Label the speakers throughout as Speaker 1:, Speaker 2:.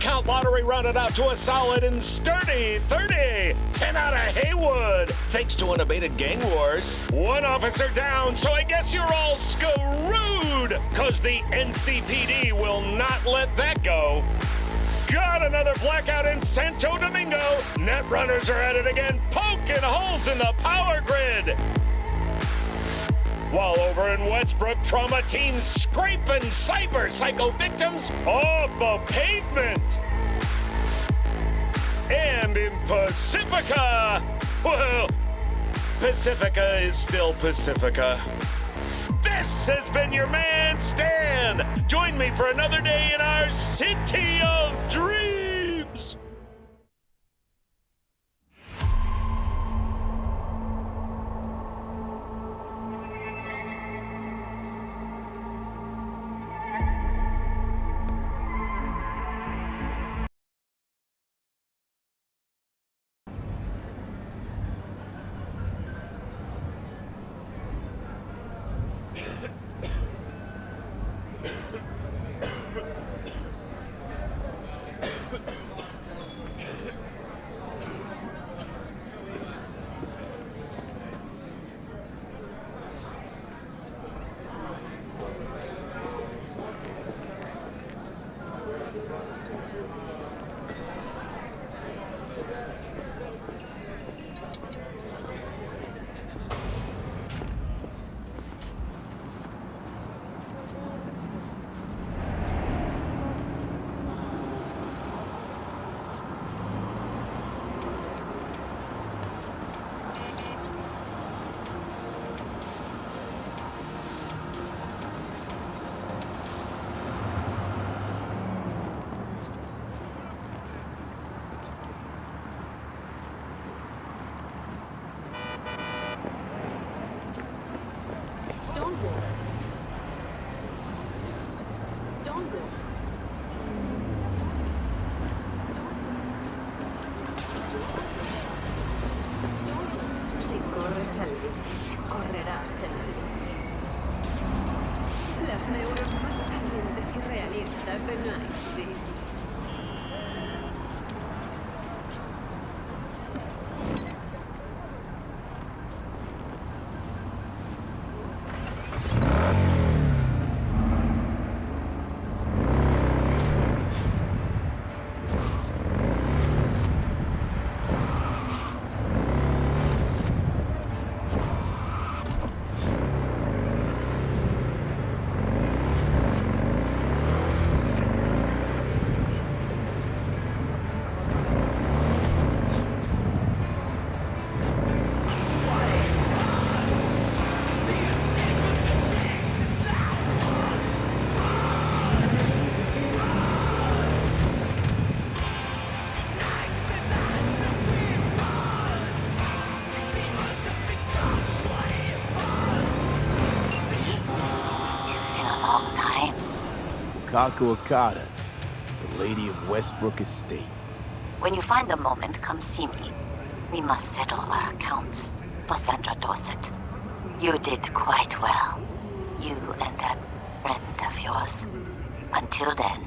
Speaker 1: Count lottery rounded out to a solid and sturdy 30. 10 out of Heywood, thanks to unabated gang wars. One officer down, so I guess you're all screwed, cause the NCPD will not let that go. Got another blackout in Santo Domingo. Net runners are at it again, poking holes in the power grid. While over in Westbrook, trauma teams scraping cyber psycho victims off the pavement. And in Pacifica, well, Pacifica is still Pacifica. This has been your man, Stan. Join me for another day in our city of dreams.
Speaker 2: Kaku Okada, the Lady of Westbrook Estate.
Speaker 3: When you find a moment, come see me. We must settle our accounts for Sandra Dorset. You did quite well. You and that friend of yours. Until then,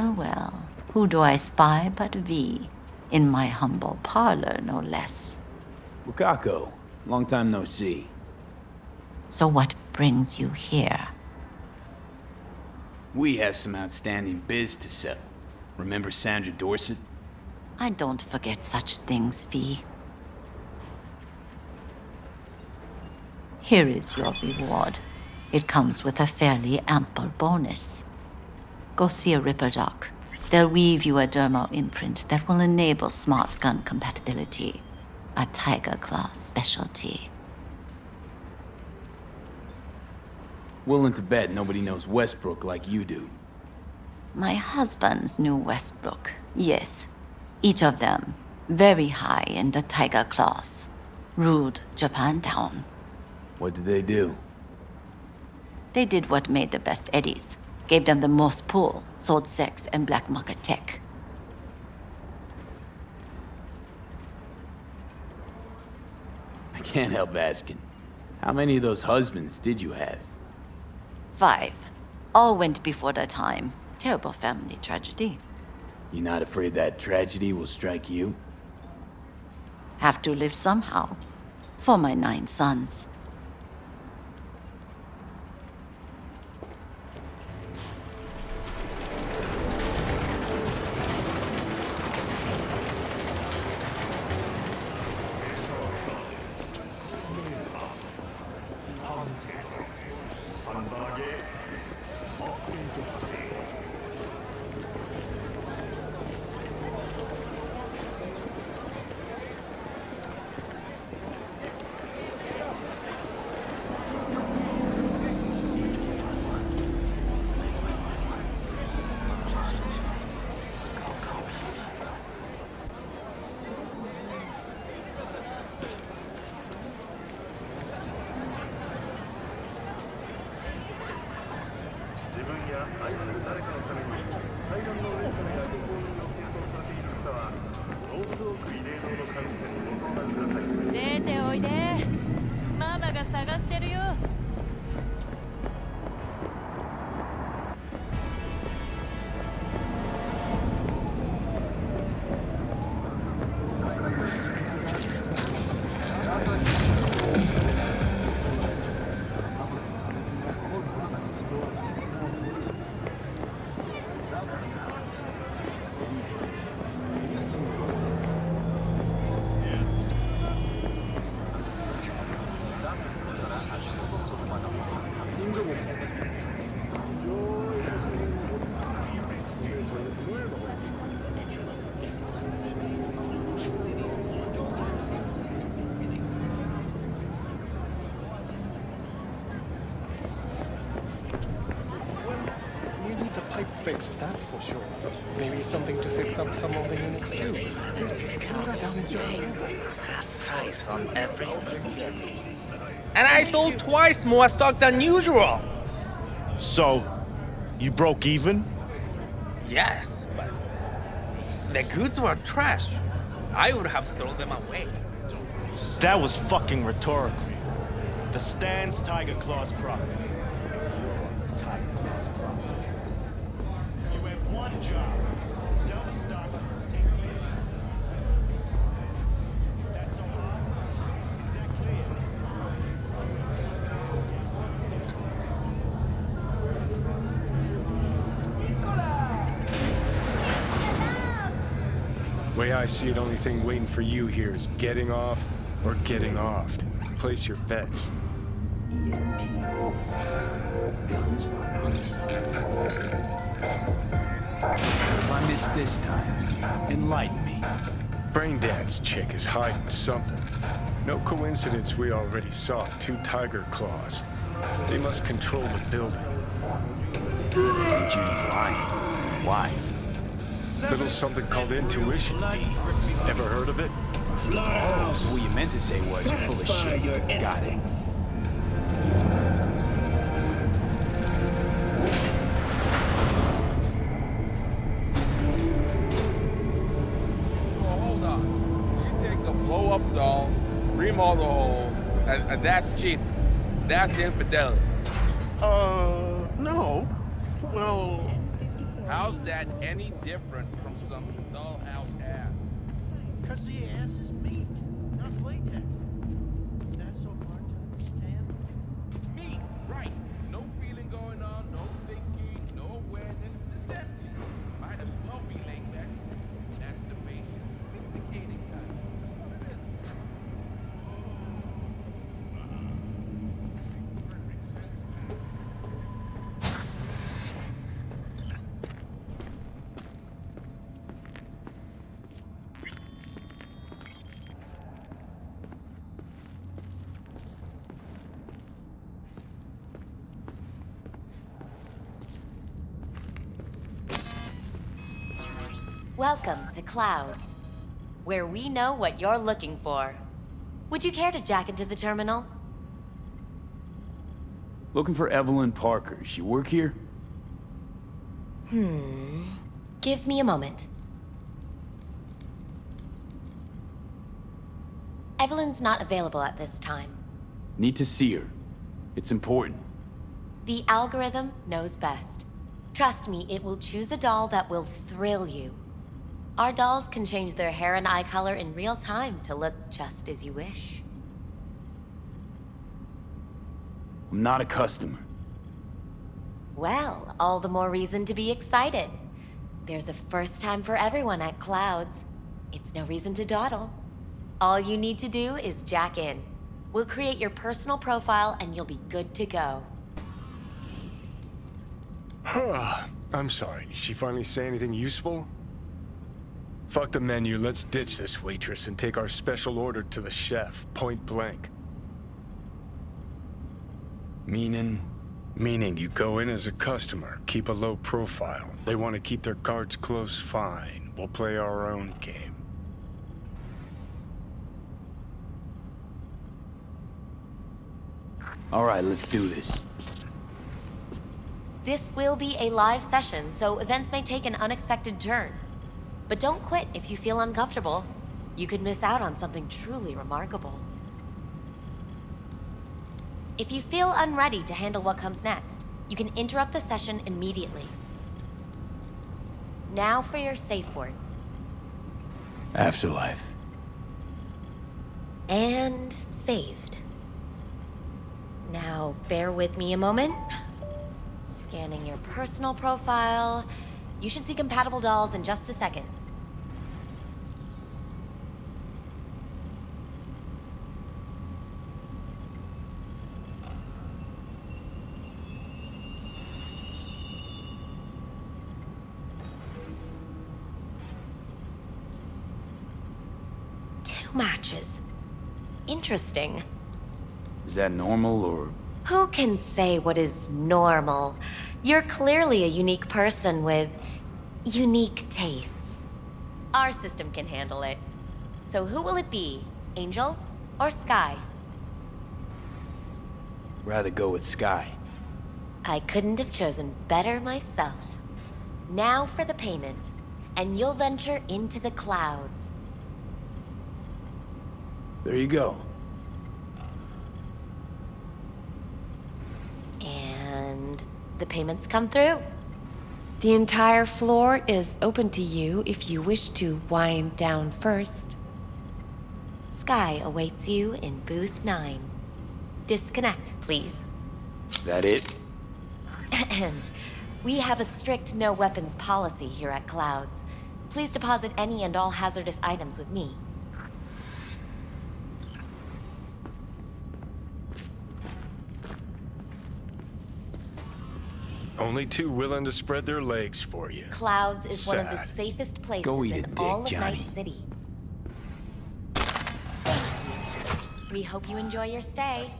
Speaker 3: Well, well, who do I spy but V? In my humble parlor, no less.
Speaker 2: Wakako, long time no see.
Speaker 3: So what brings you here?
Speaker 2: We have some outstanding biz to settle. Remember Sandra Dorset?
Speaker 3: I don't forget such things, V. Here is your reward. It comes with a fairly ample bonus. Go see a Ripper Doc. They'll weave you a dermo imprint that will enable smart gun compatibility. A Tiger Claw specialty.
Speaker 2: Willing to bet nobody knows Westbrook like you do.
Speaker 3: My husbands knew Westbrook, yes. Each of them very high in the Tiger Claws. Ruled Japantown.
Speaker 2: What did they do?
Speaker 3: They did what made the best eddies. Gave them the most pull, sold sex and black market tech.
Speaker 2: I can't help asking. How many of those husbands did you have?
Speaker 3: Five. All went before their time. Terrible family tragedy.
Speaker 2: You not afraid that tragedy will strike you?
Speaker 3: Have to live somehow. For my nine sons.
Speaker 4: Fixed, that's for sure. Maybe something to fix up some of the units too. This is Canada down in Japan.
Speaker 5: Half price on everything.
Speaker 6: And I sold twice more stock than usual.
Speaker 7: So, you broke even?
Speaker 6: Yes, but the goods were trash. I would have thrown them away.
Speaker 7: That was fucking rhetorical. The stand's Tiger Claw's property.
Speaker 4: I see it, only thing waiting for you here is getting off or getting offed. Place your bets.
Speaker 2: If I miss this time, enlighten me.
Speaker 4: Braindance chick is hiding something. No coincidence we already saw two tiger claws. They must control the building.
Speaker 2: Judy's lying. Why?
Speaker 4: Little something called intuition. Ever heard of it?
Speaker 2: Oh, so what you meant to say was you're full of shit. Got it.
Speaker 8: hold on. You take a blow-up doll, remodel the hole, and, and that's cheap. That's infidelity.
Speaker 9: Uh, no. Well,
Speaker 8: How's that any different
Speaker 10: Clouds, where we know what you're looking for. Would you care to jack into the terminal?
Speaker 2: Looking for Evelyn Parker. She work here?
Speaker 10: Hmm. Give me a moment. Evelyn's not available at this time.
Speaker 2: Need to see her. It's important.
Speaker 10: The algorithm knows best. Trust me, it will choose a doll that will thrill you. Our dolls can change their hair and eye color in real time to look just as you wish.
Speaker 2: I'm not a customer.
Speaker 10: Well, all the more reason to be excited. There's a first time for everyone at Clouds. It's no reason to dawdle. All you need to do is jack in. We'll create your personal profile and you'll be good to go. Huh?
Speaker 4: I'm sorry. Did she finally say anything useful? Fuck the menu. Let's ditch this waitress and take our special order to the chef, point blank.
Speaker 2: Meaning?
Speaker 4: Meaning you go in as a customer, keep a low profile. They want to keep their cards close, fine. We'll play our own game.
Speaker 2: All right, let's do this.
Speaker 10: This will be a live session, so events may take an unexpected turn. But don't quit if you feel uncomfortable. You could miss out on something truly remarkable. If you feel unready to handle what comes next, you can interrupt the session immediately. Now for your safe word.
Speaker 2: Afterlife.
Speaker 10: And saved. Now, bear with me a moment. Scanning your personal profile. You should see compatible dolls in just a second. Two matches. Interesting.
Speaker 2: Is that normal or...
Speaker 10: Who can say what is normal? You're clearly a unique person with unique tastes. Our system can handle it. So who will it be? Angel or Sky?
Speaker 2: Rather go with Sky.
Speaker 10: I couldn't have chosen better myself. Now for the payment, and you'll venture into the clouds.
Speaker 2: There you go.
Speaker 10: And the payments come through.
Speaker 11: The entire floor is open to you if you wish to wind down first.
Speaker 10: Sky awaits you in booth 9. Disconnect, please.
Speaker 2: That it?
Speaker 10: we have a strict no weapons policy here at Clouds. Please deposit any and all hazardous items with me.
Speaker 4: Only two willing to spread their legs for you.
Speaker 10: Clouds is one of the safest places
Speaker 2: Go eat a
Speaker 10: in
Speaker 2: dick,
Speaker 10: all of
Speaker 2: Johnny.
Speaker 10: Night City. We hope you enjoy your stay.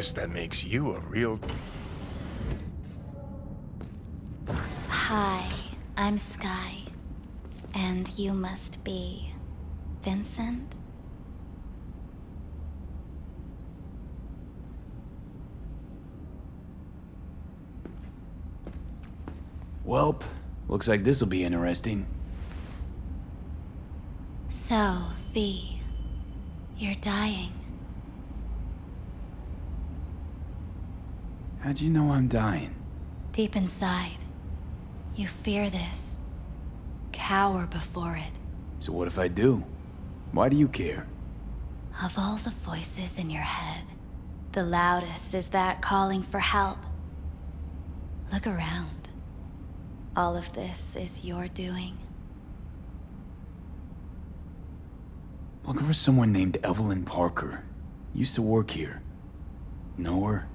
Speaker 4: guess that makes you a real...
Speaker 12: Hi, I'm Sky. And you must be... Vincent?
Speaker 2: Welp, looks like this'll be interesting.
Speaker 12: So, V, you're dying.
Speaker 2: How'd you know I'm dying?
Speaker 12: Deep inside, you fear this. Cower before it.
Speaker 2: So what if I do? Why do you care?
Speaker 12: Of all the voices in your head, the loudest is that calling for help. Look around. All of this is your doing.
Speaker 2: Looking for someone named Evelyn Parker. Used to work here. Know her?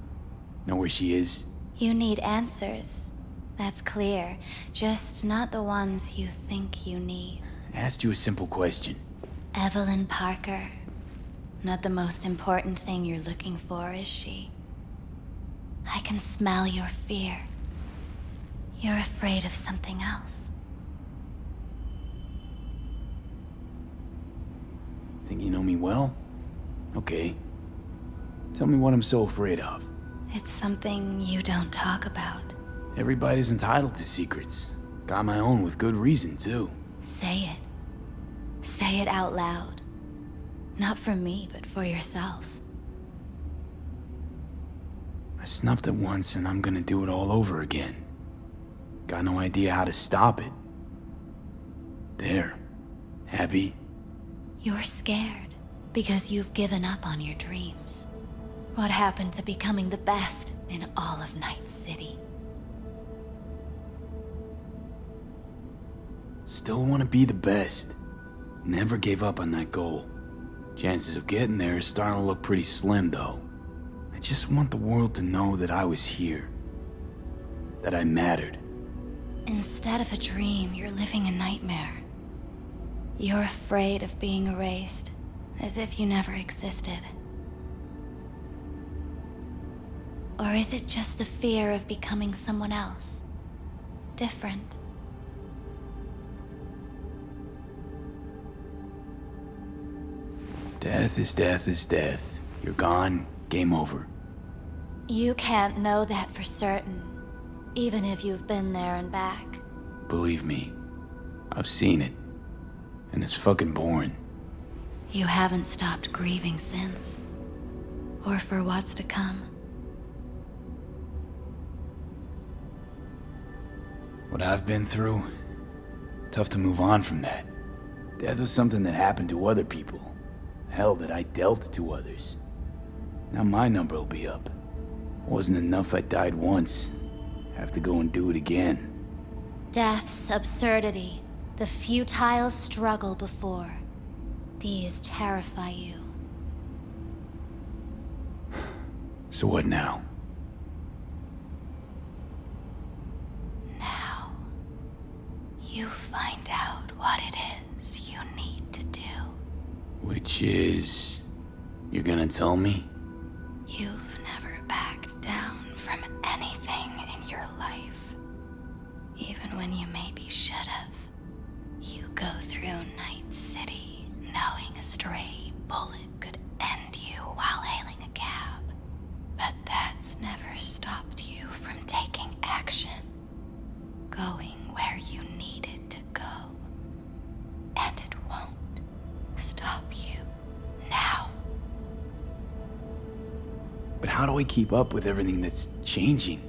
Speaker 2: Know where she is?
Speaker 12: You need answers. That's clear. Just not the ones you think you need.
Speaker 2: I asked you a simple question.
Speaker 12: Evelyn Parker. Not the most important thing you're looking for, is she? I can smell your fear. You're afraid of something else.
Speaker 2: Think you know me well? Okay. Tell me what I'm so afraid of.
Speaker 12: It's something you don't talk about.
Speaker 2: Everybody's entitled to secrets. Got my own with good reason, too.
Speaker 12: Say it. Say it out loud. Not for me, but for yourself.
Speaker 2: I snuffed it once and I'm gonna do it all over again. Got no idea how to stop it. There. Happy?
Speaker 12: You're scared because you've given up on your dreams. What happened to becoming the best in all of Night City?
Speaker 2: Still want to be the best. Never gave up on that goal. Chances of getting there is starting to look pretty slim, though. I just want the world to know that I was here. That I mattered.
Speaker 12: Instead of a dream, you're living a nightmare. You're afraid of being erased, as if you never existed. Or is it just the fear of becoming someone else? Different?
Speaker 2: Death is death is death. You're gone, game over.
Speaker 12: You can't know that for certain, even if you've been there and back.
Speaker 2: Believe me, I've seen it. And it's fucking boring.
Speaker 12: You haven't stopped grieving since. Or for what's to come.
Speaker 2: What I've been through, tough to move on from that. Death was something that happened to other people. Hell, that I dealt to others. Now my number will be up. Wasn't enough I died once. Have to go and do it again.
Speaker 12: Death's absurdity, the futile struggle before. These terrify you.
Speaker 2: So what now?
Speaker 12: Now, you find out what it is you need to do.
Speaker 2: Is... You're gonna tell me?
Speaker 12: You've never backed down from anything in your life. Even when you maybe should have. You go through Night City knowing a stray bullet
Speaker 2: I keep up with everything that's changing?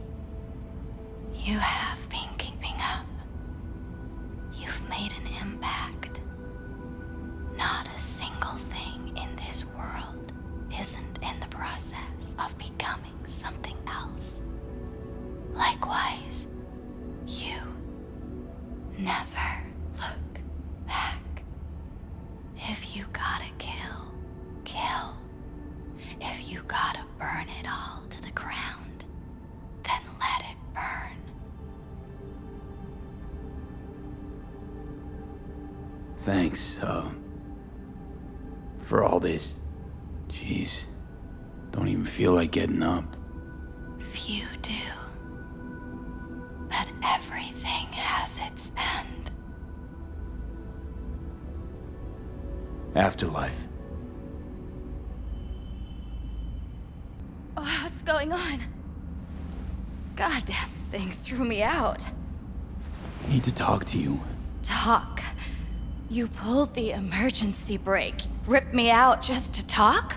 Speaker 12: The emergency brake, ripped me out just to talk?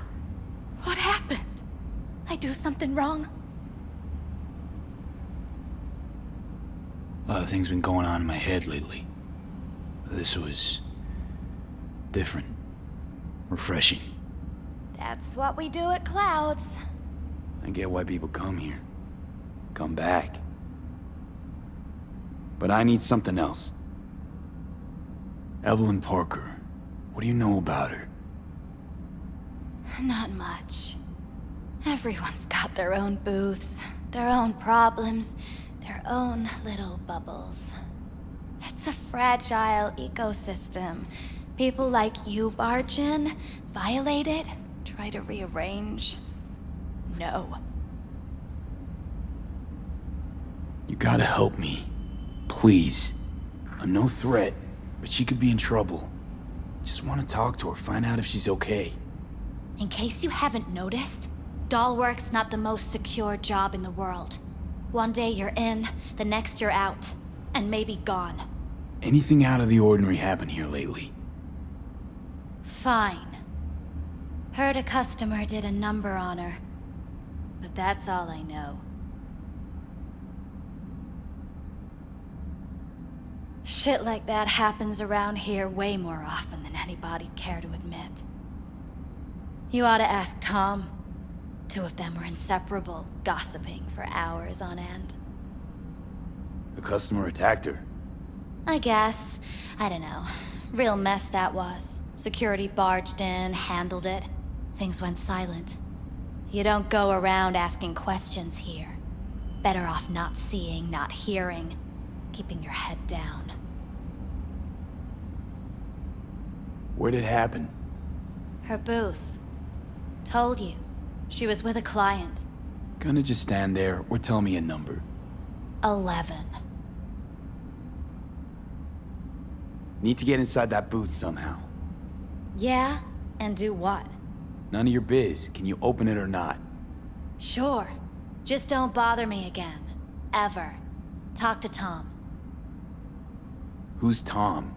Speaker 12: What happened? I do something wrong?
Speaker 2: A lot of things been going on in my head lately. This was... different. Refreshing.
Speaker 12: That's what we do at Clouds.
Speaker 2: I get why people come here. Come back. But I need something else. Evelyn Parker. What do you know about her?
Speaker 12: Not much. Everyone's got their own booths, their own problems, their own little bubbles. It's a fragile ecosystem. People like you barge in, violate it, try to rearrange. No.
Speaker 2: You gotta help me. Please. I'm no threat, but she could be in trouble. Just want to talk to her, find out if she's okay.
Speaker 12: In case you haven't noticed, Dollwork's not the most secure job in the world. One day you're in, the next you're out, and maybe gone.
Speaker 2: Anything out of the ordinary happened here lately?
Speaker 12: Fine. Heard a customer did a number on her. But that's all I know. Shit like that happens around here way more often than anybody'd care to admit. You ought to ask Tom. Two of them were inseparable, gossiping for hours on end.
Speaker 2: The customer attacked her.
Speaker 12: I guess. I don't know. Real mess that was. Security barged in, handled it. Things went silent. You don't go around asking questions here. Better off not seeing, not hearing. Keeping your head down.
Speaker 2: Where'd it happen?
Speaker 12: Her booth. Told you. She was with a client.
Speaker 2: Gonna just stand there or tell me a number.
Speaker 12: Eleven.
Speaker 2: Need to get inside that booth somehow.
Speaker 12: Yeah? And do what?
Speaker 2: None of your biz. Can you open it or not?
Speaker 12: Sure. Just don't bother me again. Ever. Talk to Tom.
Speaker 2: Who's Tom?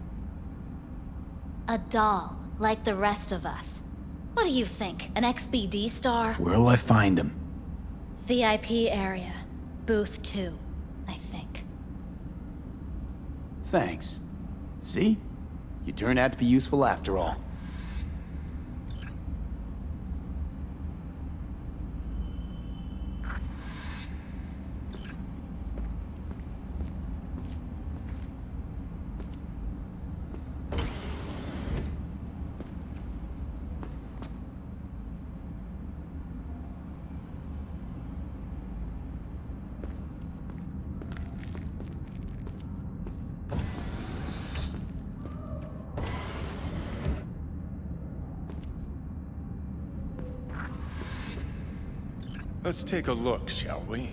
Speaker 12: A doll, like the rest of us. What do you think, an XBD star?
Speaker 2: Where'll I find him?
Speaker 12: VIP area. Booth 2, I think.
Speaker 2: Thanks. See? You turned out to be useful after all.
Speaker 4: Let's take a look, shall we?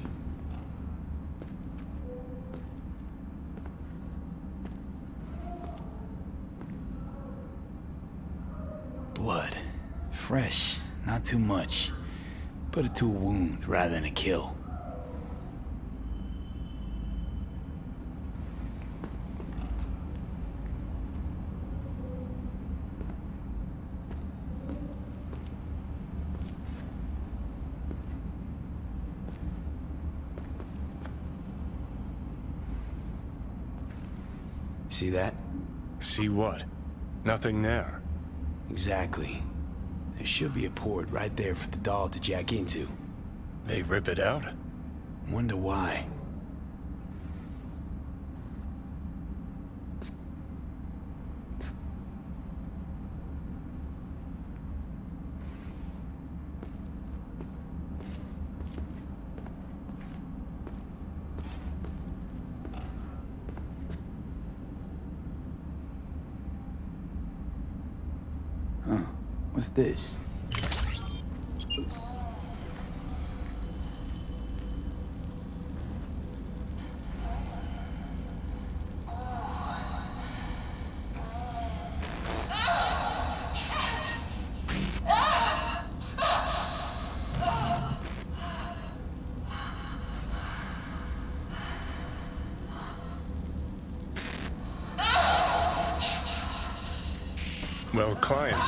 Speaker 2: Blood. Fresh. Not too much. Put it to a wound rather than a kill. See that?
Speaker 4: See what? Nothing there.
Speaker 2: Exactly. There should be a port right there for the doll to jack into.
Speaker 4: They rip it out?
Speaker 2: Wonder why. Huh. What's this?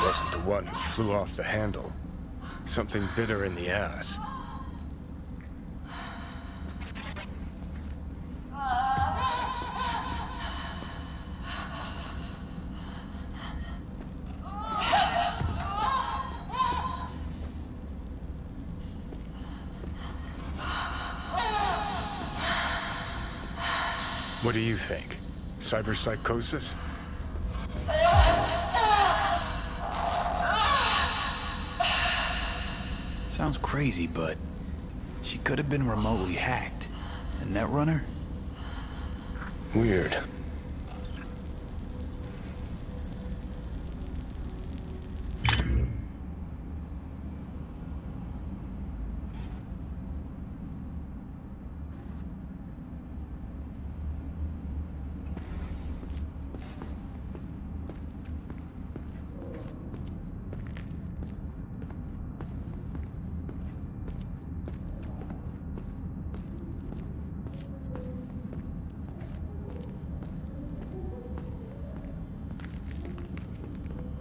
Speaker 4: Wasn't the one who flew off the handle. Something bit her in the ass. What do you think? Cyberpsychosis?
Speaker 2: Sounds crazy, but she could have been remotely hacked. A netrunner?
Speaker 4: Weird.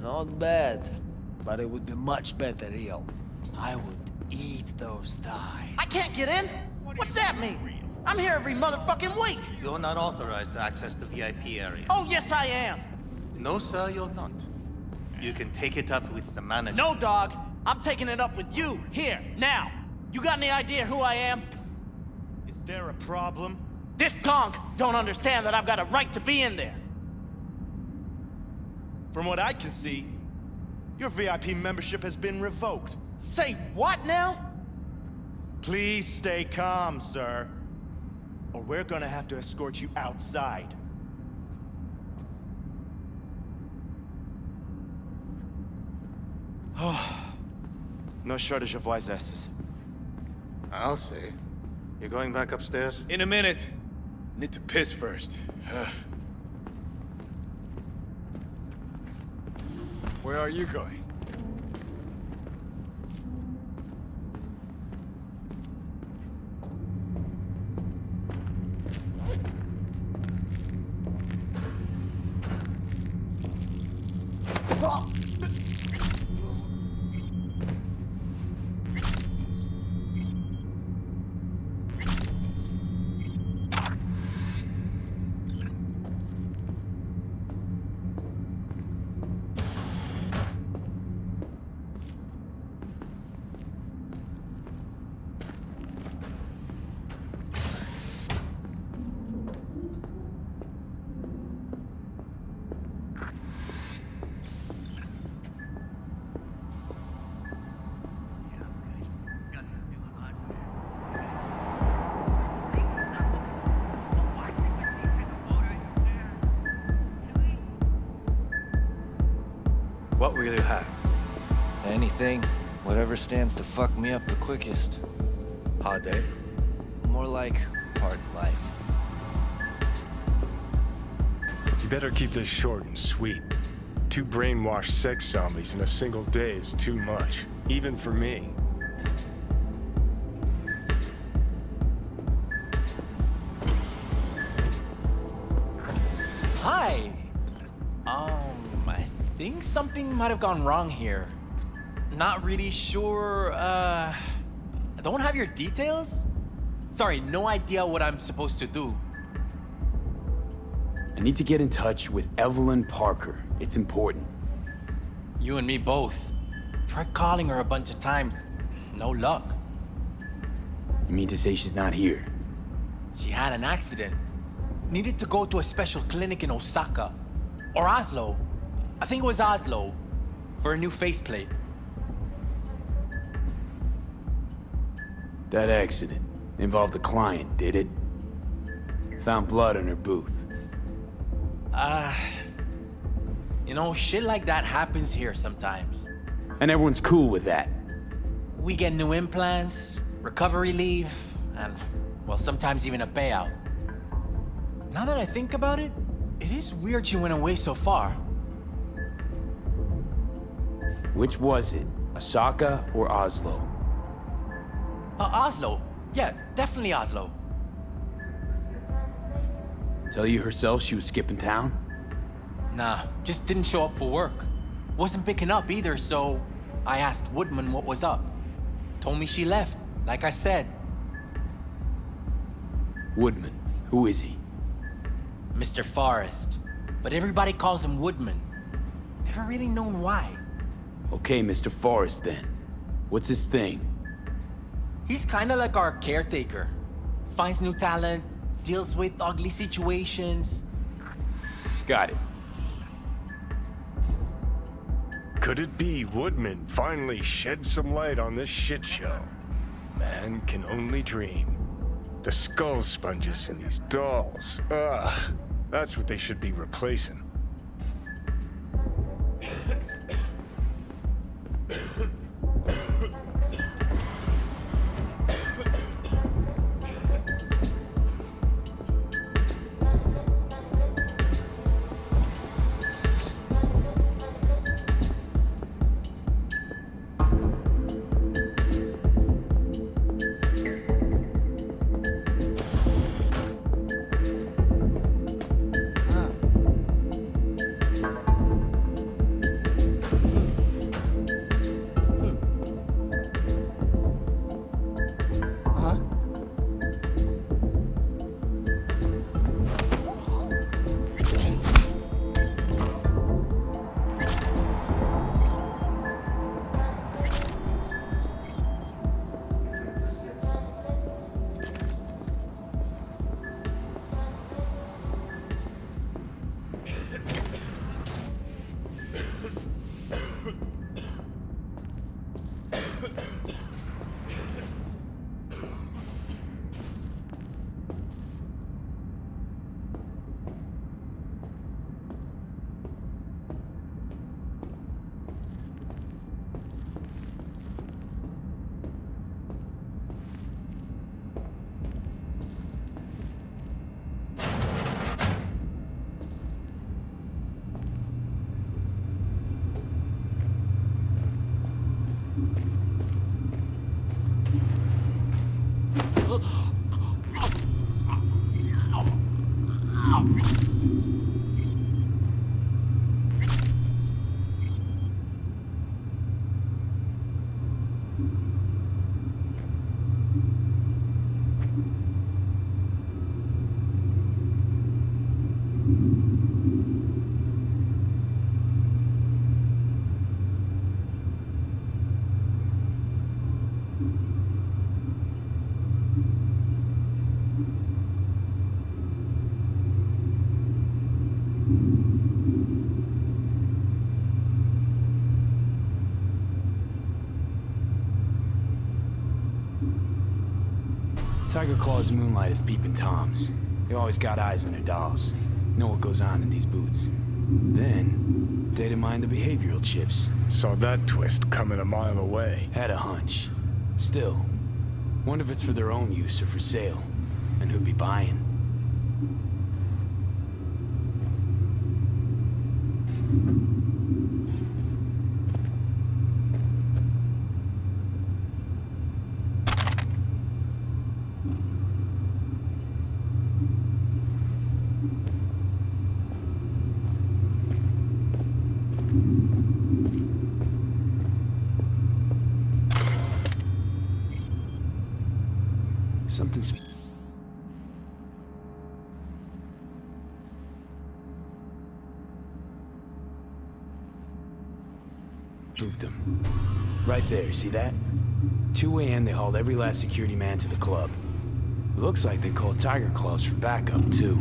Speaker 13: Not bad, but it would be much better real. I would eat those thighs.
Speaker 9: I can't get in? What's that mean? I'm here every motherfucking week.
Speaker 5: You're not authorized to access the VIP area.
Speaker 9: Oh, yes, I am.
Speaker 5: No, sir, you're not. You can take it up with the manager.
Speaker 9: No, dog. I'm taking it up with you, here, now. You got any idea who I am?
Speaker 7: Is there a problem?
Speaker 9: This gonk don't understand that I've got a right to be in there.
Speaker 7: From what I can see, your VIP membership has been revoked.
Speaker 9: Say what now?
Speaker 7: Please stay calm, sir. Or we're gonna have to escort you outside. no shortage of wise asses.
Speaker 5: I'll see. You're going back upstairs?
Speaker 2: In a minute. Need to piss first. Where are you going?
Speaker 14: Whatever stands to fuck me up the quickest.
Speaker 2: Hard day?
Speaker 14: More like hard life.
Speaker 4: You better keep this short and sweet. Two brainwashed sex zombies in a single day is too much, even for me.
Speaker 15: Hi. Um, I think something might have gone wrong here. Not really sure, uh... I don't have your details? Sorry, no idea what I'm supposed to do.
Speaker 2: I need to get in touch with Evelyn Parker. It's important.
Speaker 15: You and me both. Tried calling her a bunch of times. No luck.
Speaker 2: You mean to say she's not here?
Speaker 15: She had an accident. Needed to go to a special clinic in Osaka. Or Oslo. I think it was Oslo. For a new faceplate.
Speaker 2: That accident involved a client, did it? Found blood in her booth.
Speaker 15: Uh... You know, shit like that happens here sometimes.
Speaker 2: And everyone's cool with that.
Speaker 15: We get new implants, recovery leave, and, well, sometimes even a payout. Now that I think about it, it is weird she went away so far.
Speaker 2: Which was it? Osaka or Oslo?
Speaker 15: Uh, Oslo. Yeah, definitely Oslo.
Speaker 2: Tell you herself she was skipping town?
Speaker 15: Nah, just didn't show up for work. Wasn't picking up either, so I asked Woodman what was up. Told me she left, like I said.
Speaker 2: Woodman. Who is he?
Speaker 15: Mr. Forrest. But everybody calls him Woodman. Never really known why.
Speaker 2: Okay, Mr. Forrest then. What's his thing?
Speaker 15: He's kinda like our caretaker. Finds new talent, deals with ugly situations.
Speaker 2: Got it.
Speaker 4: Could it be Woodman finally shed some light on this shit show? Man can only dream. The skull sponges in these dolls. Ugh. That's what they should be replacing.
Speaker 2: Tiger Claw's moonlight is peeping toms. They always got eyes on their dolls. Know what goes on in these boots. Then, data mine the behavioral chips.
Speaker 4: Saw that twist coming a mile away.
Speaker 2: Had a hunch. Still, wonder if it's for their own use or for sale. And who'd be buying. Something sp- Spooked them. Right there, see that? 2 a.m. they hauled every last security man to the club. Looks like they called Tiger Claws for backup, too.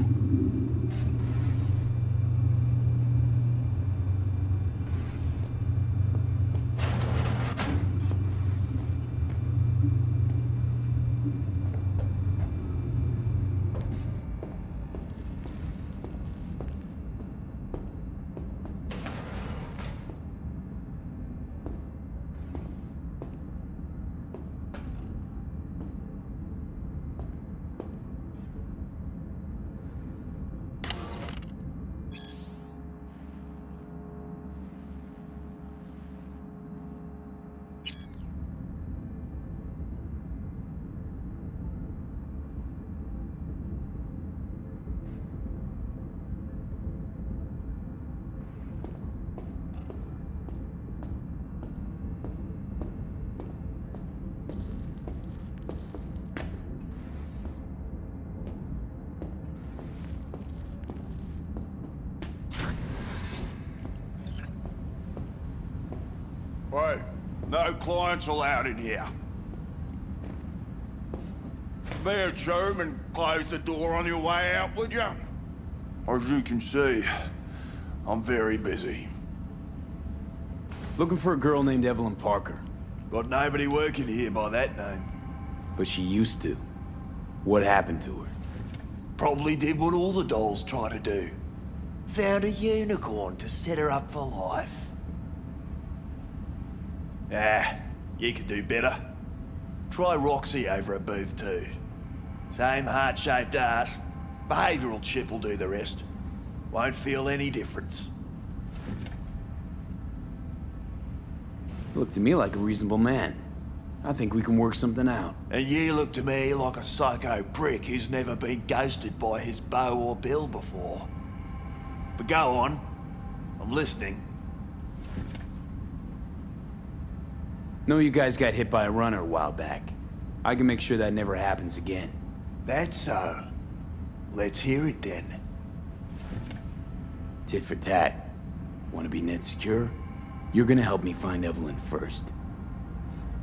Speaker 16: No clients allowed in here. Be a chum and close the door on your way out, would you? As you can see, I'm very busy.
Speaker 2: Looking for a girl named Evelyn Parker.
Speaker 16: Got nobody working here by that name.
Speaker 2: But she used to. What happened to her?
Speaker 16: Probably did what all the dolls try to do. Found a unicorn to set her up for life. Ah, you could do better. Try Roxy over at Booth too. Same heart-shaped ass. Behavioural chip will do the rest. Won't feel any difference.
Speaker 2: You look to me like a reasonable man. I think we can work something out.
Speaker 16: And you look to me like a psycho prick who's never been ghosted by his beau or bill before. But go on. I'm listening.
Speaker 2: Know you guys got hit by a runner a while back. I can make sure that never happens again.
Speaker 16: That's so. Let's hear it then.
Speaker 2: Tit for tat. Want to be net secure? You're gonna help me find Evelyn first.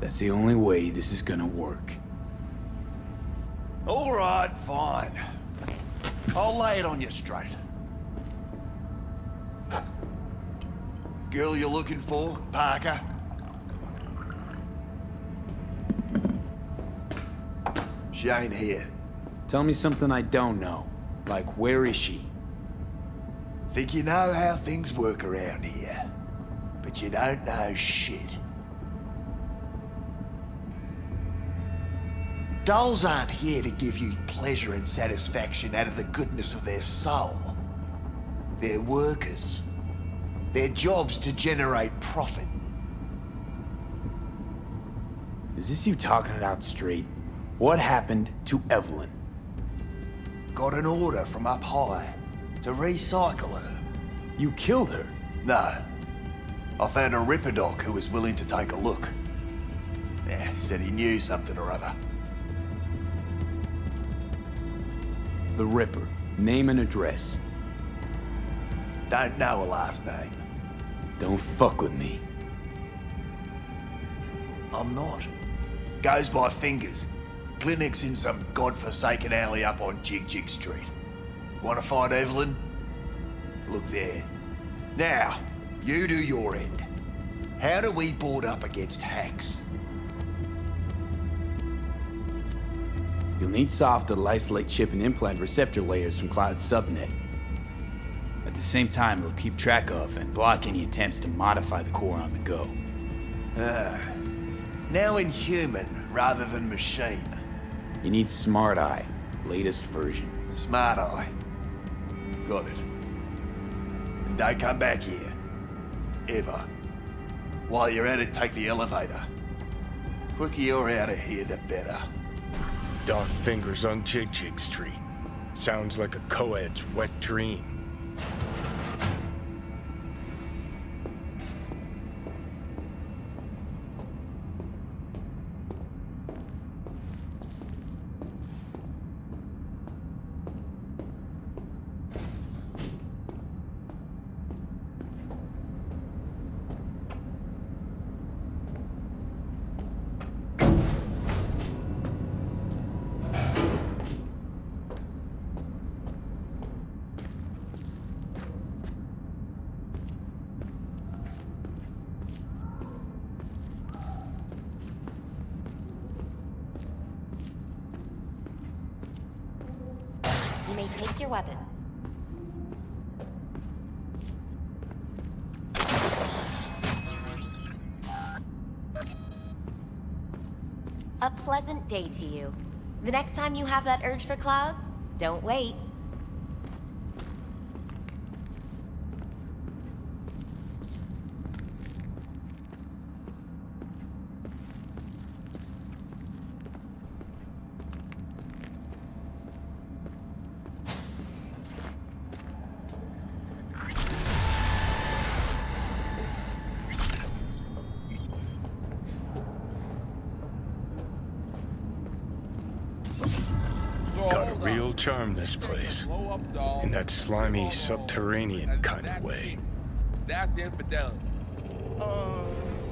Speaker 2: That's the only way this is gonna work.
Speaker 16: All right, fine. I'll lay it on you straight. Girl you're looking for, Parker? She ain't here.
Speaker 2: Tell me something I don't know. Like, where is she?
Speaker 16: Think you know how things work around here. But you don't know shit. Dolls aren't here to give you pleasure and satisfaction out of the goodness of their soul. They're workers. Their job's to generate profit.
Speaker 2: Is this you talking it out straight? What happened to Evelyn?
Speaker 16: Got an order from up high to recycle her.
Speaker 2: You killed her?
Speaker 16: No. I found a Ripper doc who was willing to take a look. Yeah, said he knew something or other.
Speaker 2: The Ripper. Name and address.
Speaker 16: Don't know a last name.
Speaker 2: Don't fuck with me.
Speaker 16: I'm not. Goes by fingers. Clinic's in some godforsaken alley up on Jig Jig Street. Want to find Evelyn? Look there. Now, you do your end. How do we board up against hacks?
Speaker 2: You'll need soft that'll isolate chip and implant receptor layers from Cloud's subnet. At the same time, it'll keep track of and block any attempts to modify the core on the go.
Speaker 16: Ah. Now in human rather than machine.
Speaker 2: You need Smart Eye, latest version.
Speaker 16: Smart Eye. Got it. And don't come back here. Ever. While you're at it, take the elevator. Quicker you're out of here, the better.
Speaker 4: Dark fingers on Jig Jig Street. Sounds like a co-ed's wet dream.
Speaker 10: Take your weapons. A pleasant day to you. The next time you have that urge for clouds, don't wait.
Speaker 4: Got a real charm, this place. In that slimy, subterranean kind of way.
Speaker 8: That's infidelity.
Speaker 9: Uh,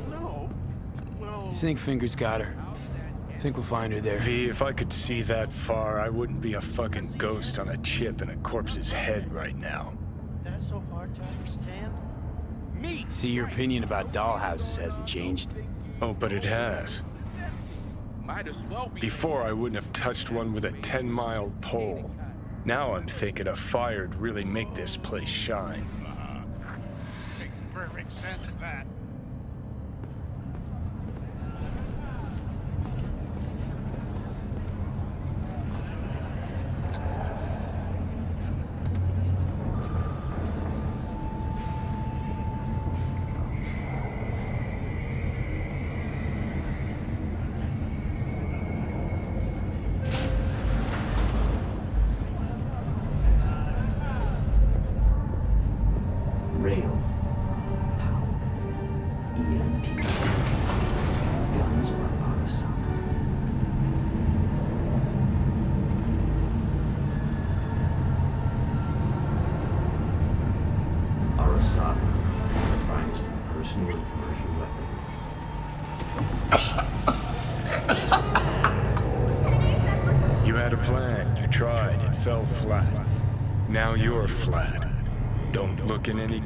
Speaker 9: no.
Speaker 2: You think Fingers got her? Think we'll find her there?
Speaker 4: V, if I could see that far, I wouldn't be a fucking ghost on a chip in a corpse's head right now.
Speaker 9: That's so hard to understand.
Speaker 8: Me!
Speaker 2: See, your opinion about dollhouses hasn't changed.
Speaker 4: Oh, but it has.
Speaker 8: Might as well be.
Speaker 4: Before, I wouldn't have touched one with a 10-mile pole. Now I'm thinking a fire'd really make this place shine. Uh-huh.
Speaker 8: Makes perfect sense, that.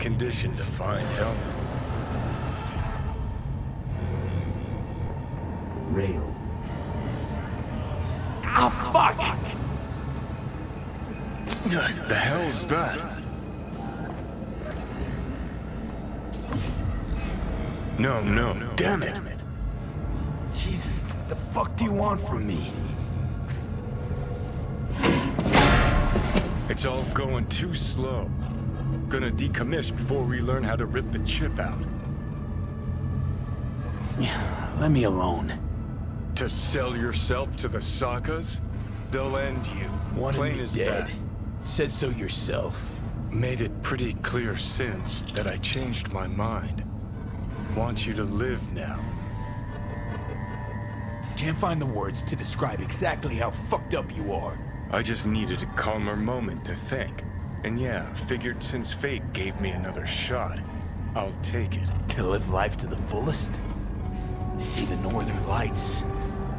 Speaker 4: Condition to find help.
Speaker 17: Rail.
Speaker 2: Oh, fuck!
Speaker 4: What The hell's that? No, no, damn it.
Speaker 2: Jesus, the fuck do you want from me?
Speaker 4: It's all going too slow. Gonna decommiss before we learn how to rip the chip out.
Speaker 2: Let me alone.
Speaker 4: To sell yourself to the Sakas? They'll end you.
Speaker 2: Wanted
Speaker 4: Plain
Speaker 2: me dead.
Speaker 4: that.
Speaker 2: Said so yourself.
Speaker 4: Made it pretty clear since that I changed my mind. Want you to live now.
Speaker 2: Can't find the words to describe exactly how fucked up you are.
Speaker 4: I just needed a calmer moment to think. And yeah, figured since fate gave me another shot, I'll take it.
Speaker 2: To live life to the fullest? See the northern lights?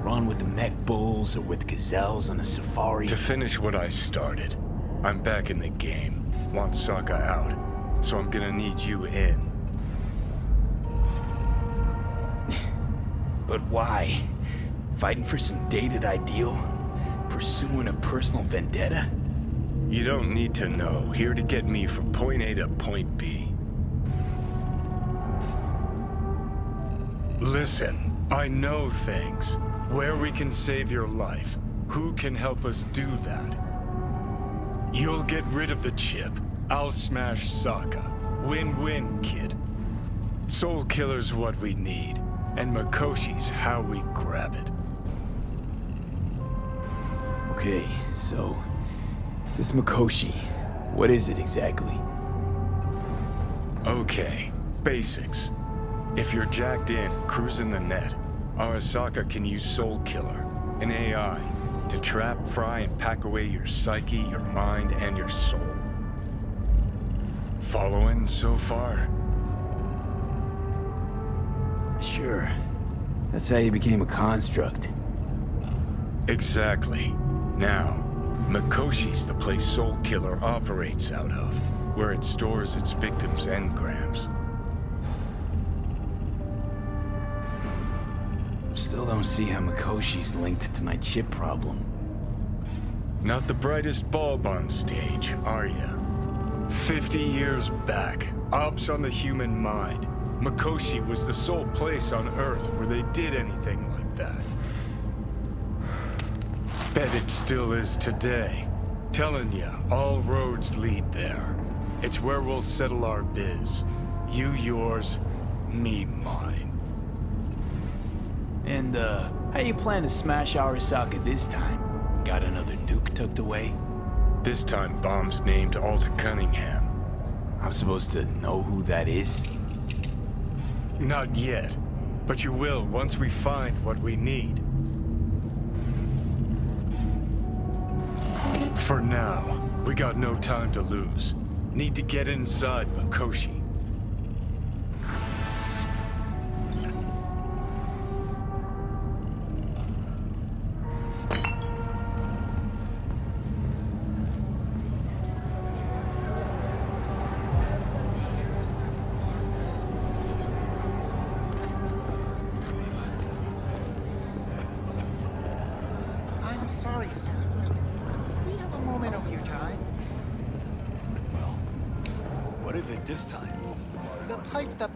Speaker 2: Run with the mech bulls or with gazelles on a safari?
Speaker 4: To finish what I started, I'm back in the game. Want Sokka out, so I'm gonna need you in.
Speaker 2: But why? Fighting for some dated ideal? Pursuing a personal vendetta?
Speaker 4: You don't need to know. Here to get me from point A to point B. Listen, I know things. Where we can save your life. Who can help us do that? You'll get rid of the chip. I'll smash Sokka. Win-win, kid. Soulkiller's what we need, and Mikoshi's how we grab it.
Speaker 2: Okay, so... This Mikoshi, what is it exactly?
Speaker 4: Okay, basics. If you're jacked in, cruising the net, Arasaka can use Soulkiller, an AI, to trap, fry, and pack away your psyche, your mind, and your soul. Following so far?
Speaker 2: Sure. That's how you became a construct.
Speaker 4: Exactly. Now, Mikoshi's the place Soulkiller operates out of, where it stores its victims' engrams.
Speaker 2: Still don't see how Mikoshi's linked to my chip problem.
Speaker 4: Not the brightest bulb on stage, are you? Fifty years back, ops on the human mind. Makoshi was the sole place on Earth where they did anything like that. Bet it still is today. Telling ya, all roads lead there. It's where we'll settle our biz. You yours, me mine.
Speaker 2: And, uh, how you plan to smash Arasaka this time? Got another nuke tucked away?
Speaker 4: This time bomb's named Alt Cunningham.
Speaker 2: I'm supposed to know who that is?
Speaker 4: Not yet, but you will once we find what we need. For now, we got no time to lose. Need to get inside
Speaker 9: Mikoshi.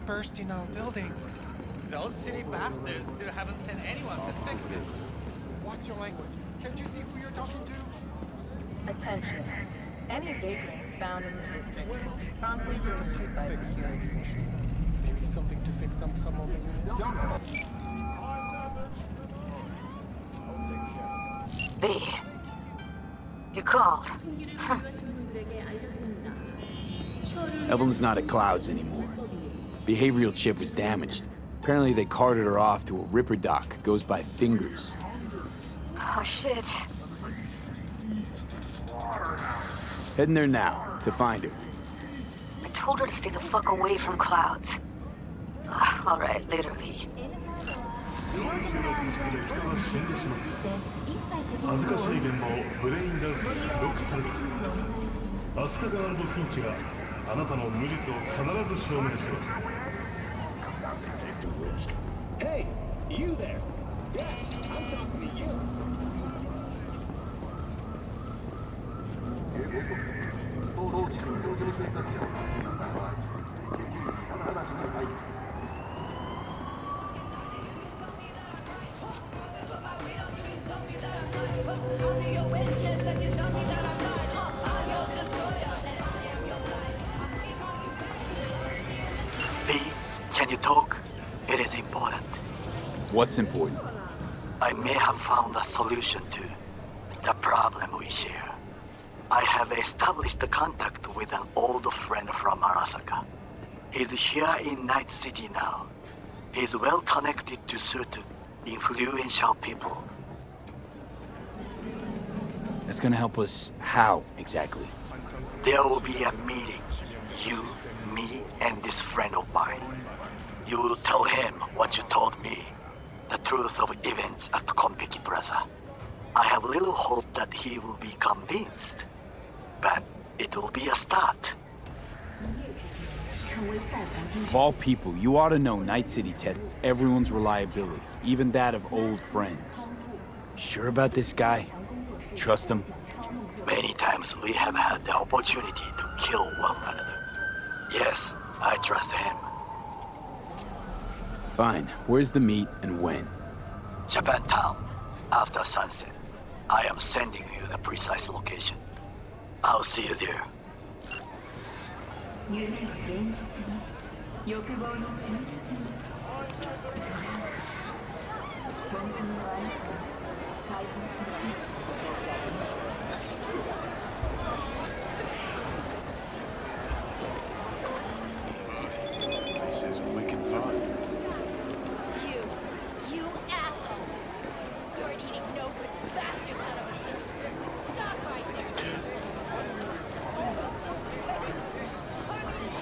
Speaker 9: Burst in our building.
Speaker 18: Those city bastards still haven't sent anyone to fix it.
Speaker 19: Watch your language. Can't you see who you're talking to?
Speaker 20: Attention. Any vagrants found in the district will be promptly
Speaker 19: We need to
Speaker 20: removed
Speaker 19: keep
Speaker 20: by
Speaker 19: fixed
Speaker 20: security.
Speaker 19: Maybe something to fix up some of the units.
Speaker 21: B. You called.
Speaker 2: Evelyn's not at Clouds anymore. Behavioral chip was damaged. Apparently they carted her off to a ripper doc. Goes by Fingers.
Speaker 21: Oh, shit.
Speaker 2: Heading there now, to find her.
Speaker 21: I told her to stay the fuck away from clouds. Ah, All right, later, V.
Speaker 22: Hey, you there. Yes, I'm talking to you.
Speaker 2: What's important?
Speaker 23: I may have found a solution to the problem we share. I have established a contact with an old friend from Arasaka. He's here in Night City now. He's well connected to certain influential people.
Speaker 2: That's gonna help us how, exactly?
Speaker 23: There will be a meeting. You, me, and this friend of mine. You will tell him what you told me the truth of events at Konpeki Plaza. I have little hope that he will be convinced, but it will be a start.
Speaker 2: Of all people, you ought to know Night City tests everyone's reliability, even that of old friends. Sure about this guy? Trust him?
Speaker 23: Many times we have had the opportunity to kill one another. Yes, I trust him.
Speaker 2: Fine. Where's the meet and when?
Speaker 23: Japantown, after sunset. I am sending you the precise location. I'll see you there.
Speaker 20: 夢は現実に欲望の忠実に本当のあなたを解放しません
Speaker 4: This is wicked fun.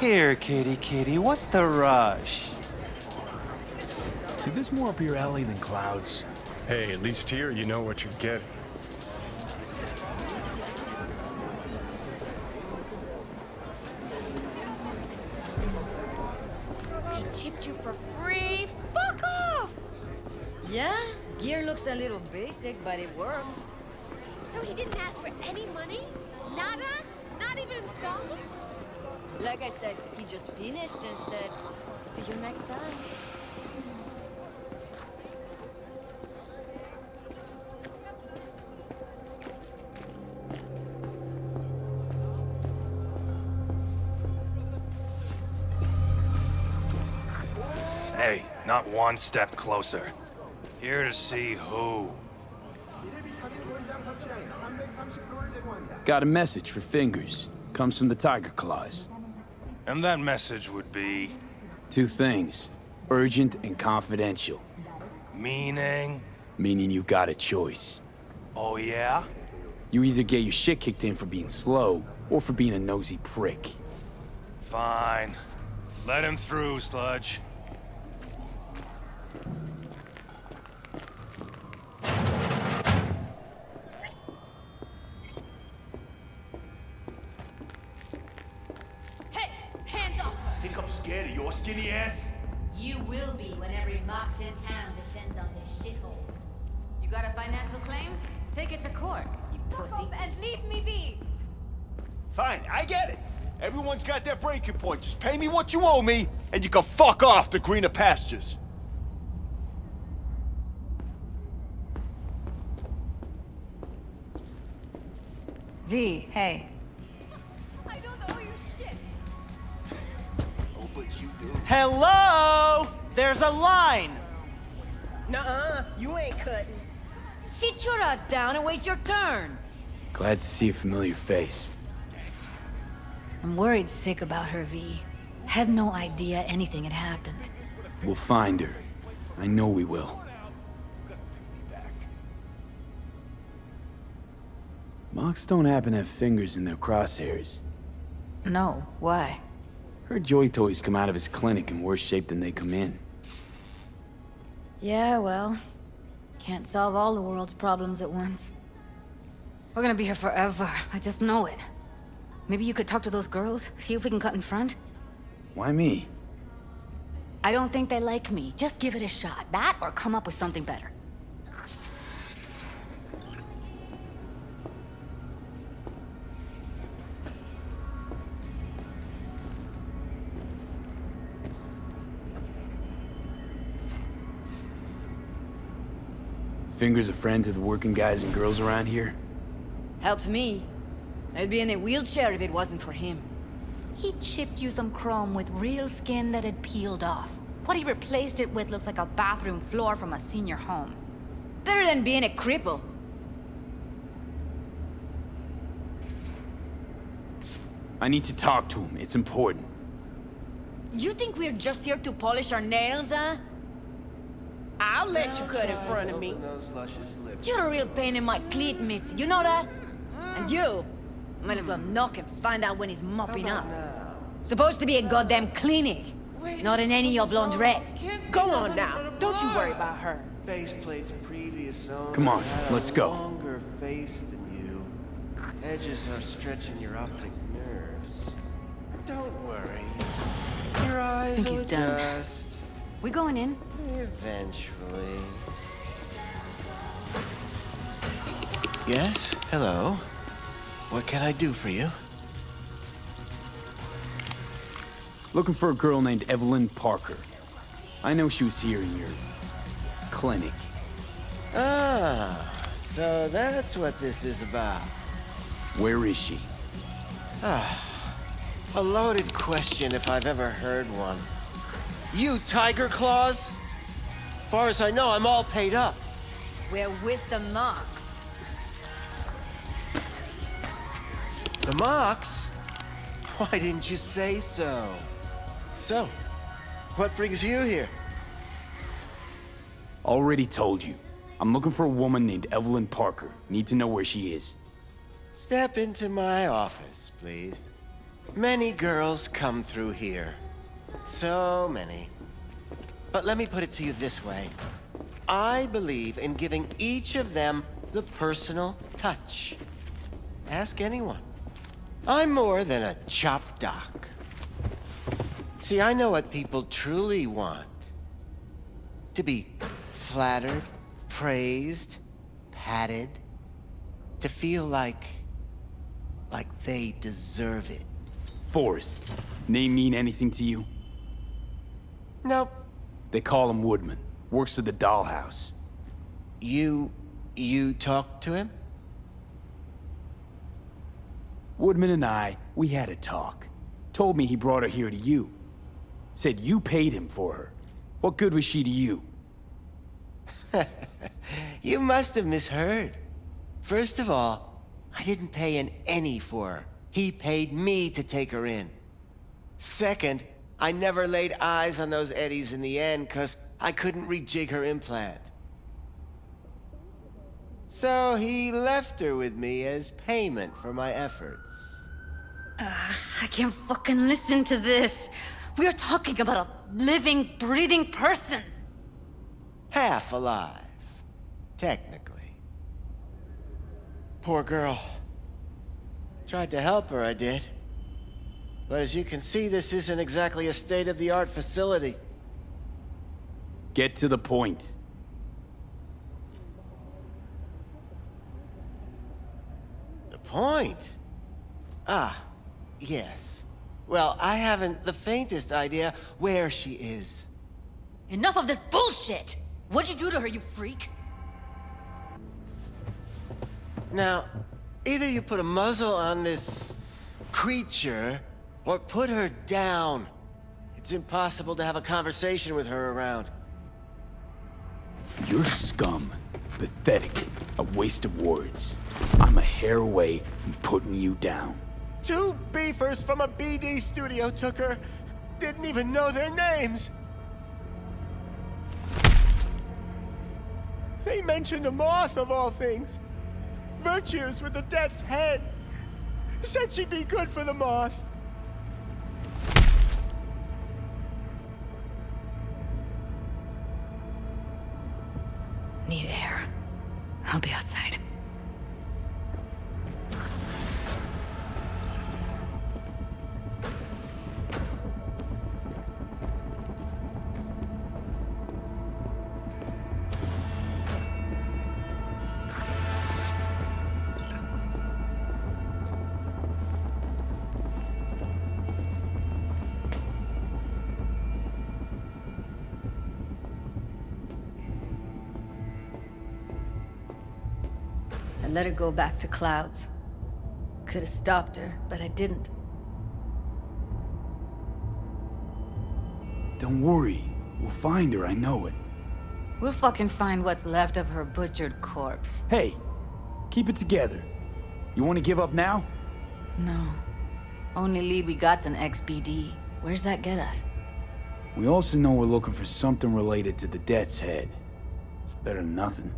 Speaker 7: Here, kitty kitty, what's the rush?
Speaker 2: See, this more up your alley than Clouds.
Speaker 4: Hey, at least here you know what you're getting.
Speaker 24: He chipped you for free? Fuck off!
Speaker 25: Yeah, gear looks a little basic, but it works.
Speaker 26: So he didn't ask for any money? Nada? Not even installments?
Speaker 25: Like I said, he just finished and said, see you next time.
Speaker 7: Hey, not one step closer. Here to see who.
Speaker 2: Got a message for Fingers. Comes from the Tiger Claws.
Speaker 7: And that message would be...
Speaker 2: Two things. Urgent and confidential.
Speaker 7: Meaning?
Speaker 2: Meaning you got a choice.
Speaker 7: Oh yeah?
Speaker 2: You either get your shit kicked in for being slow, or for being a nosy prick.
Speaker 7: Fine. Let him through, Sludge.
Speaker 26: You
Speaker 16: owe me, and you can fuck off to greener pastures.
Speaker 12: V, hey.
Speaker 27: I don't owe you shit.
Speaker 16: Oh, but you do.
Speaker 28: Hello? There's a line. Nuh-uh, you ain't cutting.
Speaker 25: Sit your ass down and wait your turn.
Speaker 2: Glad to see a familiar face.
Speaker 12: I'm worried sick about her, V. Had no idea anything had happened.
Speaker 2: We'll find her. I know we will. Mox don't happen to have fingers in their crosshairs.
Speaker 12: No, why?
Speaker 2: Heard Joy Toys come out of his clinic in worse shape than they come in.
Speaker 12: Yeah, well, can't solve all the world's problems at once. We're gonna be here forever. I just know it. Maybe you could talk to those girls, see if we can cut in front?
Speaker 2: Why me?
Speaker 12: I don't think they like me. Just give it a shot. That or come up with something better.
Speaker 2: Fingers a friend to the working guys and girls around here?
Speaker 25: Helps me. I'd be in a wheelchair if it wasn't for him.
Speaker 12: He chipped you some chrome with real skin that had peeled off. What he replaced it with looks like a bathroom floor from a senior home.
Speaker 25: Better than being a cripple.
Speaker 2: I need to talk to him. It's important.
Speaker 25: You think we're just here to polish our nails, huh?
Speaker 29: I'll let you cut in front of me.
Speaker 25: You're a real pain in my cleat mitts, you know that? And you, might as well knock and find out when he's mopping up. Supposed to be a goddamn clinic, not in any of laundrette.
Speaker 29: Go on now. Don't you worry about her.
Speaker 30: Faceplate's previous owner
Speaker 2: Come on, let's go.
Speaker 30: longer face than you. Edges are stretching your optic nerves. Don't worry. Your eyes
Speaker 12: think
Speaker 30: will
Speaker 12: he's done.
Speaker 30: adjust.
Speaker 12: We going in?
Speaker 30: Eventually. Yes? Hello? What can I do for you?
Speaker 2: Looking for a girl named Evelyn Parker. I know she was here in your... clinic.
Speaker 30: Ah, so that's what this is about.
Speaker 2: Where is she?
Speaker 30: Ah, a loaded question if I've ever heard one. You Tiger Claws? As far as I know, I'm all paid up.
Speaker 25: We're with the Mox.
Speaker 30: The Mox? Why didn't you say so? So, what brings you here?
Speaker 2: Already told you. I'm looking for a woman named Evelyn Parker. Need to know where she is.
Speaker 30: Step into my office, please. Many girls come through here. So many. But let me put it to you this way. I believe in giving each of them the personal touch. Ask anyone. I'm more than a chop doc. See, I know what people truly want. To be flattered, praised, patted. To feel like... like they deserve it.
Speaker 2: Forrest. Name mean anything to you?
Speaker 30: Nope.
Speaker 2: They call him Woodman. Works at the dollhouse.
Speaker 30: You... you talked to him?
Speaker 2: Woodman and I, we had a talk. Told me he brought her here to you. Said you paid him for her. What good was she to you?
Speaker 30: You must have misheard. First of all, I didn't pay an any for her. He paid me to take her in. Second, I never laid eyes on those eddies in the end because I couldn't rejig her implant. So he left her with me as payment for my efforts.
Speaker 12: Ah, I can't fucking listen to this. We are talking about a living, breathing person.
Speaker 30: Half alive. Technically. Poor girl. Tried to help her, I did. But as you can see, this isn't exactly a state-of-the-art facility.
Speaker 2: Get to the point.
Speaker 30: Point? Ah, yes. Well, I haven't the faintest idea where she is.
Speaker 12: Enough of this bullshit! What'd you do to her, you freak?
Speaker 30: Now, either you put a muzzle on this creature, or put her down. It's impossible to have a conversation with her around.
Speaker 2: You're scum. Pathetic. A waste of words. I'm a hair away from putting you down.
Speaker 30: Two beefers from a BD studio took her. Didn't even know their names. They mentioned a moth of all things. Virtues with the death's head. Said she'd be good for the moth.
Speaker 12: Need air. I'll be outside. Let her go back to Clouds. Could have stopped her, but I didn't.
Speaker 2: Don't worry. We'll find her, I know it.
Speaker 12: We'll fucking find what's left of her butchered corpse.
Speaker 2: Hey, keep it together. You want to give up now?
Speaker 12: No. Only lead we got's an XBD. Where's that get us?
Speaker 2: We also know we're looking for something related to the Death's Head. It's better than nothing.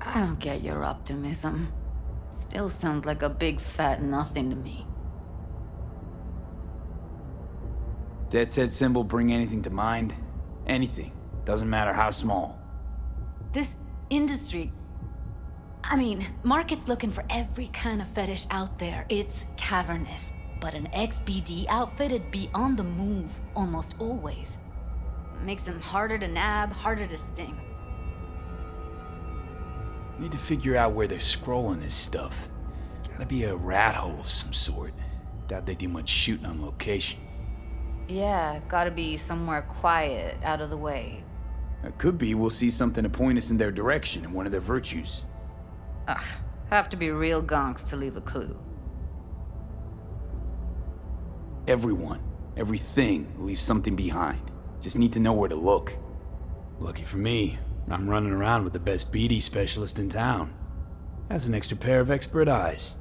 Speaker 12: I don't get your optimism. Still sounds like a big fat nothing to me.
Speaker 2: Death's Head symbol bring anything to mind? Anything. Doesn't matter how small.
Speaker 12: This industry... I mean, market's looking for every kind of fetish out there. It's cavernous. But an XBD outfitted be on the move, almost always. Makes them harder to nab, harder to sting.
Speaker 2: Need to figure out where they're scrolling this stuff. Gotta be a rat hole of some sort. Doubt they do much shooting on location.
Speaker 12: Yeah, gotta be somewhere quiet, out of the way.
Speaker 2: It could be we'll see something to point us in their direction in one of their virtues.
Speaker 12: Ugh, have to be real gonks to leave a clue.
Speaker 2: Everyone, everything leaves something behind. Just need to know where to look. Lucky for me, I'm running around with the best BD specialist in town. Has an extra pair of expert eyes.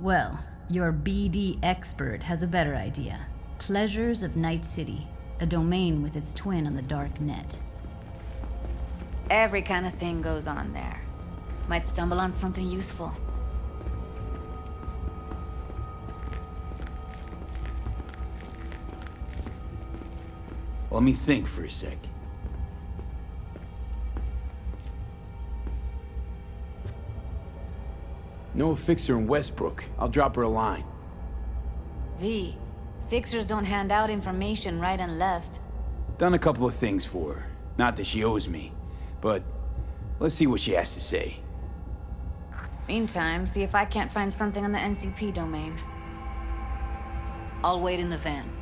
Speaker 31: Well, your BD expert has a better idea. Pleasures of Night City, a domain with its twin on the dark net.
Speaker 12: Every kind of thing goes on there. Might stumble on something useful.
Speaker 2: Let me think for a sec. Know a fixer in Westbrook. I'll drop her a line.
Speaker 12: V, fixers don't hand out information right and left.
Speaker 2: Done a couple of things for her. Not that she owes me, but let's see what she has to say.
Speaker 12: Meantime, see if I can't find something on the NCP domain. I'll wait in the van.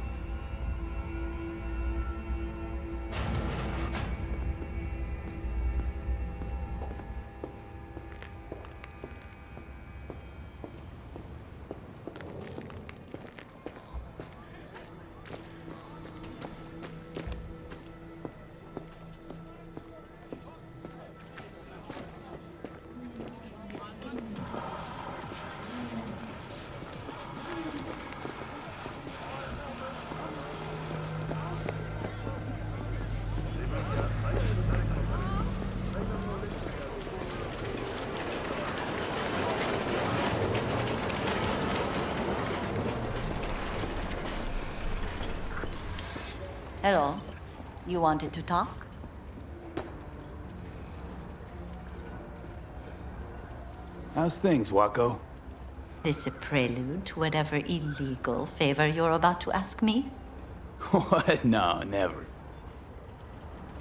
Speaker 3: Hello. You wanted to talk?
Speaker 2: How's things, Wako?
Speaker 3: This a prelude to whatever illegal favor you're about to ask me?
Speaker 2: what? No, never.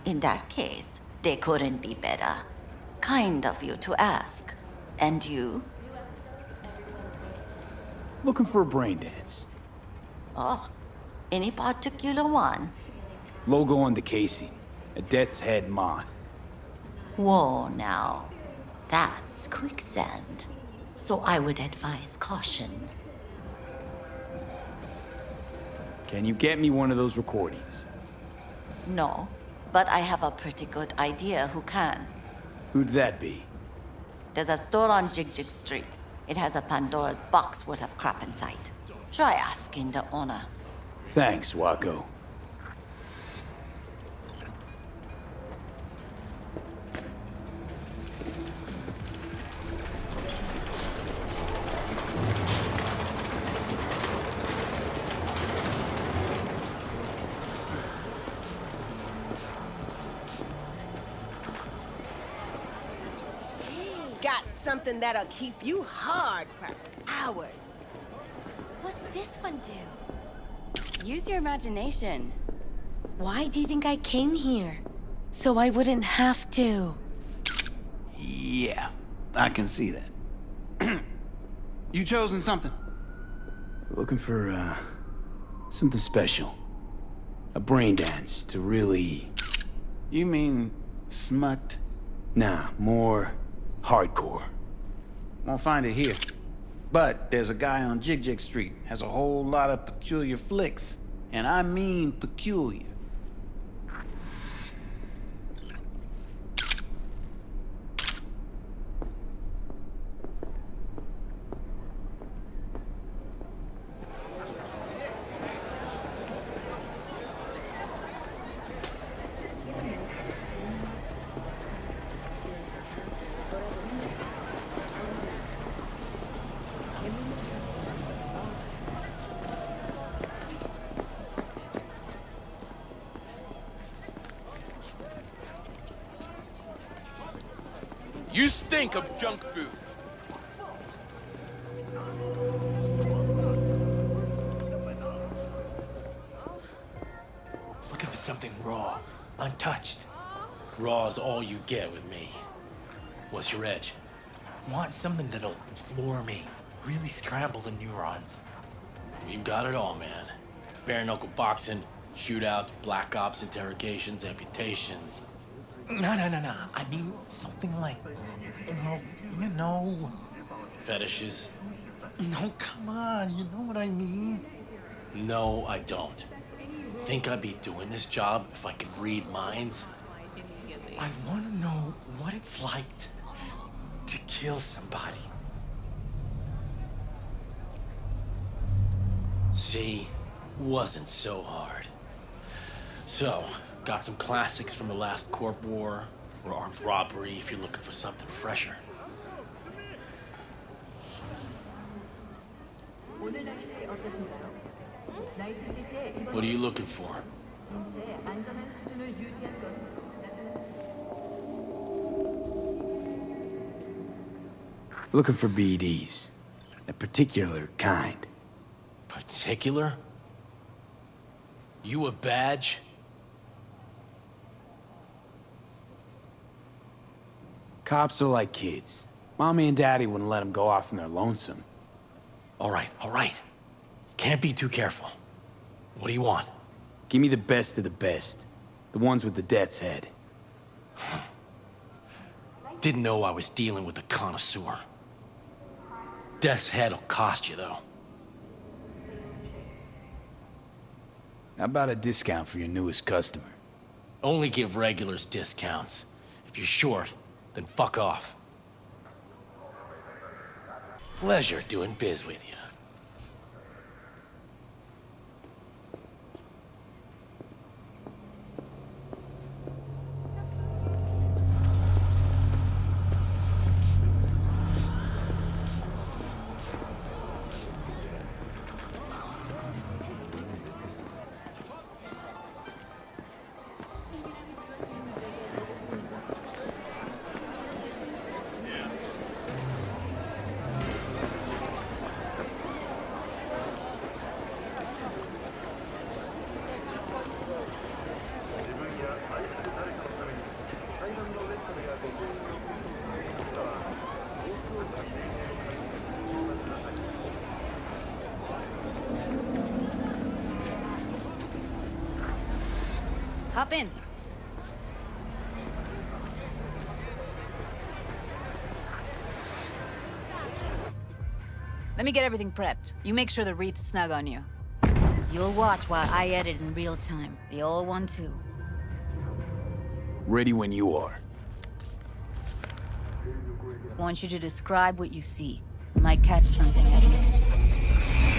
Speaker 3: In that case, they couldn't be better. Kind of you to ask. And you?
Speaker 2: Looking for a brain dance.
Speaker 3: Oh, any particular one?
Speaker 2: Logo on the casing. A death's head moth.
Speaker 3: Whoa, now. That's quicksand. So I would advise caution.
Speaker 2: Can you get me one of those recordings?
Speaker 3: No, but I have a pretty good idea who can.
Speaker 2: Who'd that be?
Speaker 3: There's a store on Jig Jig Street. It has a Pandora's box worth of crap inside. Try asking the owner.
Speaker 2: Thanks, Wako.
Speaker 29: That'll keep you hard for hours.
Speaker 25: What's this one do? Use your imagination. Why do you think I came here? So I wouldn't have to.
Speaker 32: Yeah, I can see that. you chosen something?
Speaker 2: Looking for, uh, something special. A brain dance to really...
Speaker 32: You mean smut?
Speaker 2: Nah, more hardcore.
Speaker 32: Won't find it here. But there's a guy on Jig Jig Street, has a whole lot of peculiar flicks. And I mean peculiar.
Speaker 15: Get with me. What's your edge?
Speaker 33: Want something that'll floor me, really scramble the neurons.
Speaker 15: You got it all, man. Bare knuckle boxing, shootouts, black ops interrogations, amputations.
Speaker 33: No, no, no, no. I mean something like, know, you know.
Speaker 15: Fetishes?
Speaker 33: No, come on. You know what I mean.
Speaker 15: No, I don't. Think I'd be doing this job if I could read minds?
Speaker 33: I want to know what it's like to kill somebody.
Speaker 15: See, wasn't so hard. So, got some classics from the last Corp War, or armed robbery if you're looking for something fresher. What are you looking for?
Speaker 2: Looking for BDs. A particular kind.
Speaker 15: Particular? You a badge?
Speaker 2: Cops are like kids. Mommy and Daddy wouldn't let them go off when they're lonesome.
Speaker 15: All right, all right. Can't be too careful. What do you want?
Speaker 2: Give me the best of the best. The ones with the death's head.
Speaker 15: Didn't know I was dealing with a connoisseur. Death's head'll cost you, though.
Speaker 2: How about a discount for your newest customer?
Speaker 15: Only give regulars discounts. If you're short, then fuck off. Pleasure doing biz with you.
Speaker 12: Me get everything prepped. You make sure the wreath's snug on you. You'll watch while I edit in real time. The old one, too.
Speaker 2: Ready when you are.
Speaker 12: I want you to describe what you see. Might catch something I miss.